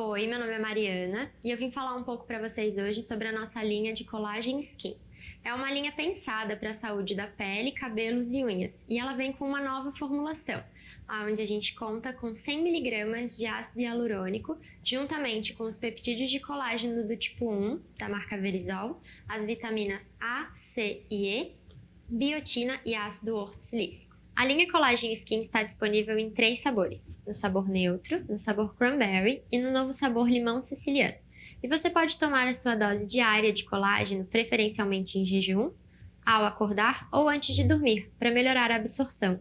Oi, meu nome é Mariana e eu vim falar um pouco para vocês hoje sobre a nossa linha de Collagen Skin. É uma linha pensada para a saúde da pele, cabelos e unhas e ela vem com uma nova formulação, onde a gente conta com 100mg de ácido hialurônico, juntamente com os peptídeos de colágeno do tipo 1, da marca Verisol, as vitaminas A, C e E, biotina e ácido ortosilícico. A linha Collagen Skin está disponível em três sabores, no sabor neutro, no sabor cranberry e no novo sabor limão siciliano. E você pode tomar a sua dose diária de colágeno, preferencialmente em jejum, ao acordar ou antes de dormir, para melhorar a absorção.